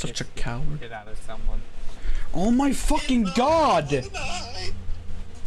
Such a coward. Get out of someone. Oh my fucking god! Oh,